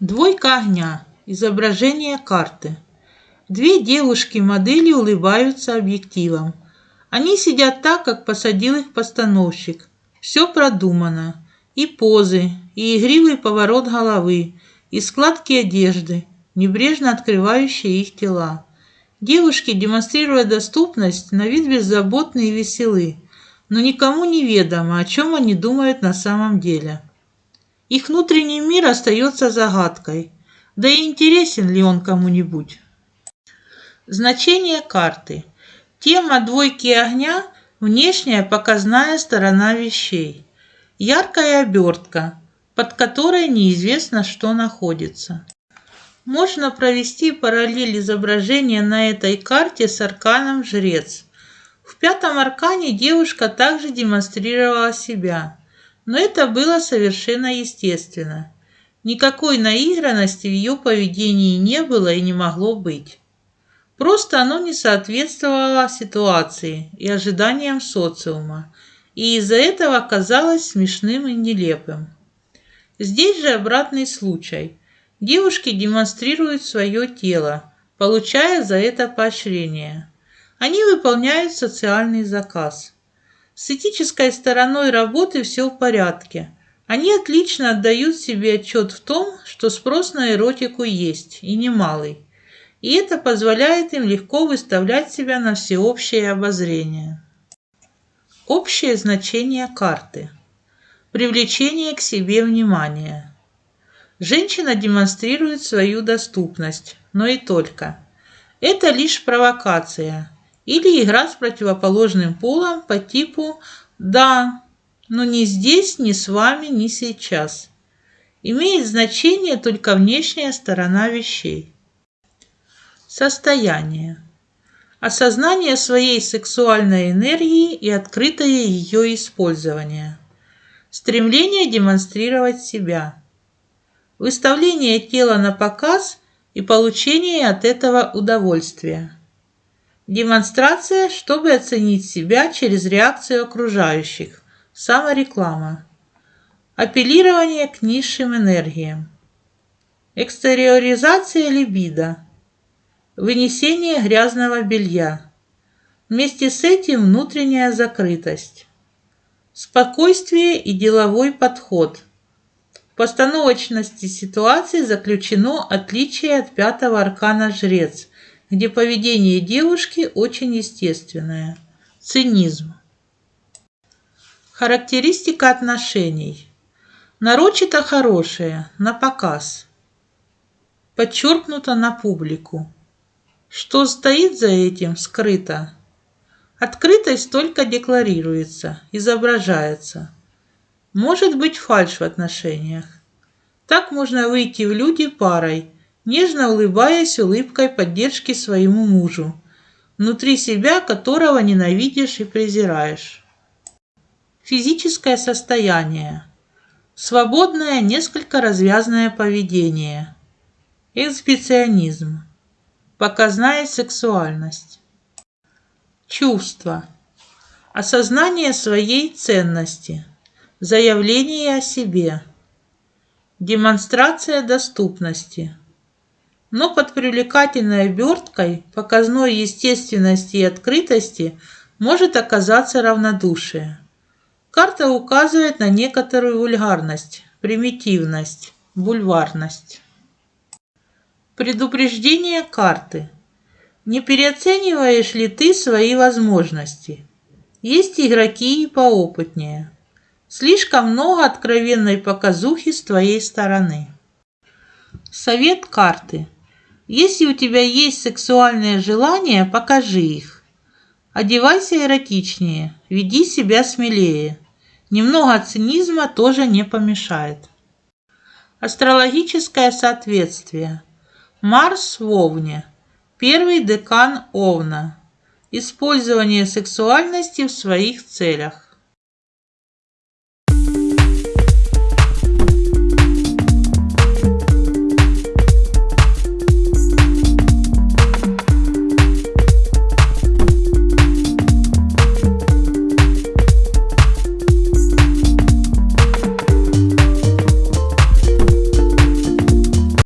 Двойка огня. Изображение карты. Две девушки-модели улыбаются объективом. Они сидят так, как посадил их постановщик. Все продумано. И позы, и игривый поворот головы, и складки одежды, небрежно открывающие их тела. Девушки, демонстрируя доступность, на вид беззаботны и веселы, но никому не ведомо, о чем они думают на самом деле. Их внутренний мир остается загадкой, да и интересен ли он кому-нибудь. Значение карты. Тема двойки огня – внешняя показная сторона вещей. Яркая обертка, под которой неизвестно, что находится. Можно провести параллель изображения на этой карте с арканом «Жрец». В пятом аркане девушка также демонстрировала себя – но это было совершенно естественно. Никакой наигранности в ее поведении не было и не могло быть. Просто оно не соответствовало ситуации и ожиданиям социума, и из-за этого казалось смешным и нелепым. Здесь же обратный случай. Девушки демонстрируют свое тело, получая за это поощрение. Они выполняют социальный заказ – с этической стороной работы все в порядке. Они отлично отдают себе отчет в том, что спрос на эротику есть, и немалый. И это позволяет им легко выставлять себя на всеобщее обозрение. Общее значение карты. Привлечение к себе внимания. Женщина демонстрирует свою доступность, но и только. Это лишь провокация – или игра с противоположным полом по типу «да, но не здесь, не с вами, не сейчас». Имеет значение только внешняя сторона вещей. Состояние. Осознание своей сексуальной энергии и открытое ее использование. Стремление демонстрировать себя. Выставление тела на показ и получение от этого удовольствия. Демонстрация, чтобы оценить себя через реакцию окружающих. Самореклама. Апеллирование к низшим энергиям. Экстериоризация либидо. Вынесение грязного белья. Вместе с этим внутренняя закрытость. Спокойствие и деловой подход. В постановочности ситуации заключено отличие от пятого аркана «Жрец», где поведение девушки очень естественное. Цинизм. Характеристика отношений. Нарочито хорошее, на показ. Подчеркнуто на публику. Что стоит за этим, скрыто. Открытость только декларируется, изображается. Может быть фальшь в отношениях. Так можно выйти в люди парой – нежно улыбаясь улыбкой поддержки своему мужу, внутри себя которого ненавидишь и презираешь. Физическое состояние. Свободное, несколько развязное поведение. Эксбиционизм. Показная сексуальность. Чувство. Осознание своей ценности. Заявление о себе. Демонстрация доступности но под привлекательной оберткой, показной естественности и открытости может оказаться равнодушие. Карта указывает на некоторую вульгарность, примитивность, бульварность. Предупреждение карты. Не переоцениваешь ли ты свои возможности? Есть игроки и поопытнее. Слишком много откровенной показухи с твоей стороны. Совет карты. Если у тебя есть сексуальные желания, покажи их. Одевайся эротичнее, веди себя смелее. Немного цинизма тоже не помешает. Астрологическое соответствие. Марс в Овне. Первый декан Овна. Использование сексуальности в своих целях.